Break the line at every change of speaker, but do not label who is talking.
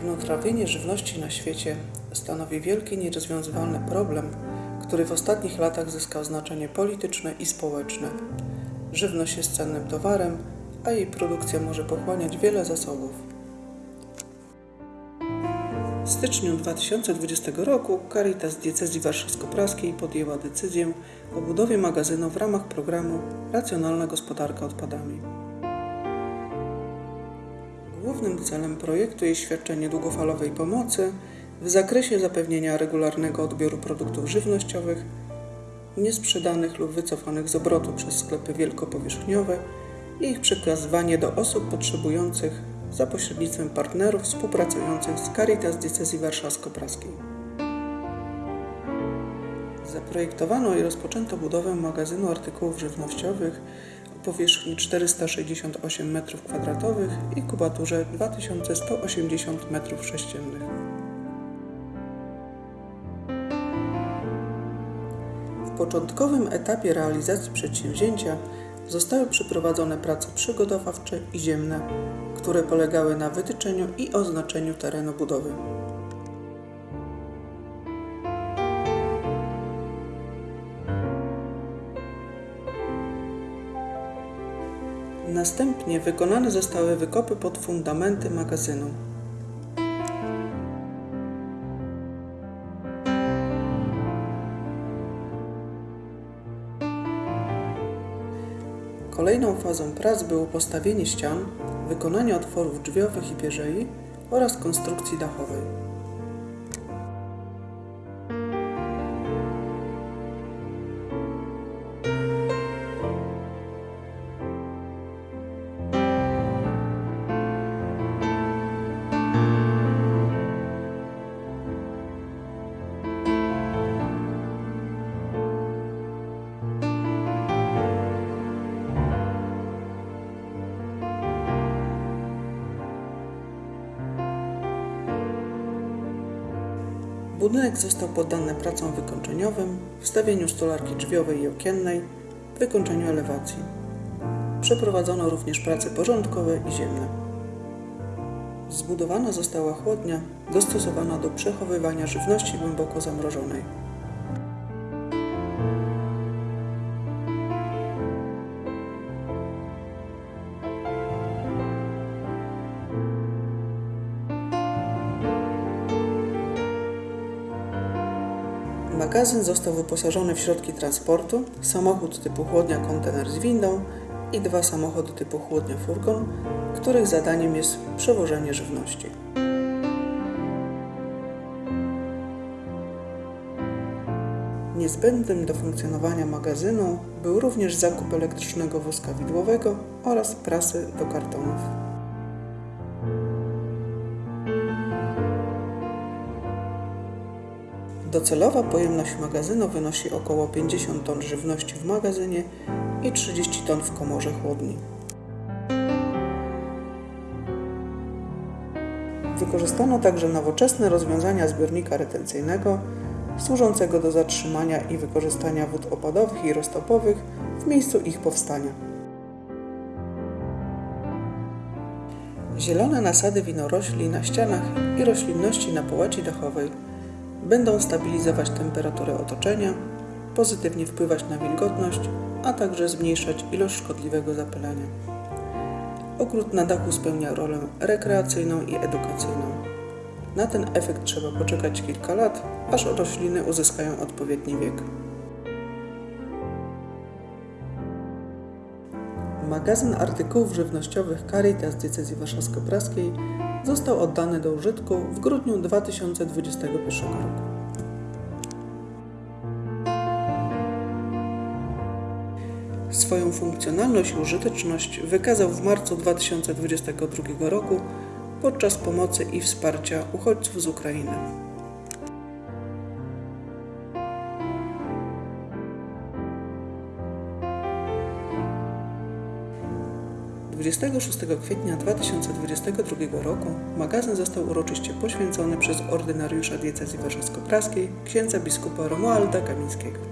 Marnotrawienie żywności na świecie stanowi wielki, nierozwiązywalny problem, który w ostatnich latach zyskał znaczenie polityczne i społeczne. Żywność jest cennym towarem, a jej produkcja może pochłaniać wiele zasobów. W styczniu 2020 roku Caritas Diecezji Warszawsko-Praskiej podjęła decyzję o budowie magazynu w ramach programu Racjonalna Gospodarka Odpadami. Głównym celem projektu jest świadczenie długofalowej pomocy w zakresie zapewnienia regularnego odbioru produktów żywnościowych niesprzedanych lub wycofanych z obrotu przez sklepy wielkopowierzchniowe i ich przekazywanie do osób potrzebujących za pośrednictwem partnerów współpracujących z Caritas Diecezji Warszawsko-Praskiej. Zaprojektowano i rozpoczęto budowę magazynu artykułów żywnościowych powierzchni 468 m2 i kubaturze 2180 m3. W początkowym etapie realizacji przedsięwzięcia zostały przeprowadzone prace przygotowawcze i ziemne, które polegały na wytyczeniu i oznaczeniu terenu budowy. Następnie wykonane zostały wykopy pod fundamenty magazynu. Kolejną fazą prac było postawienie ścian, wykonanie otworów drzwiowych i pierzei oraz konstrukcji dachowej. Budynek został poddany pracom wykończeniowym, wstawieniu stolarki drzwiowej i okiennej, wykończeniu elewacji. Przeprowadzono również prace porządkowe i ziemne. Zbudowana została chłodnia dostosowana do przechowywania żywności głęboko zamrożonej. Magazyn został wyposażony w środki transportu, samochód typu chłodnia kontener z windą i dwa samochody typu chłodnia furgon, których zadaniem jest przewożenie żywności. Niezbędnym do funkcjonowania magazynu był również zakup elektrycznego wózka widłowego oraz prasy do kartonów. Docelowa pojemność magazynu wynosi około 50 ton żywności w magazynie i 30 ton w komorze chłodni. Wykorzystano także nowoczesne rozwiązania zbiornika retencyjnego służącego do zatrzymania i wykorzystania wód opadowych i roztopowych w miejscu ich powstania. Zielone nasady winorośli na ścianach i roślinności na połaci dachowej będą stabilizować temperaturę otoczenia, pozytywnie wpływać na wilgotność, a także zmniejszać ilość szkodliwego zapylenia. Ogród na dachu spełnia rolę rekreacyjną i edukacyjną. Na ten efekt trzeba poczekać kilka lat, aż rośliny uzyskają odpowiedni wiek. Magazyn artykułów żywnościowych Caritas Diecezji Warszawsko-Praskiej został oddany do użytku w grudniu 2021 roku. Swoją funkcjonalność i użyteczność wykazał w marcu 2022 roku podczas pomocy i wsparcia uchodźców z Ukrainy. 26 kwietnia 2022 roku magazyn został uroczyście poświęcony przez ordynariusza diecezji warszawsko-praskiej księdza biskupa Romualda Kamińskiego.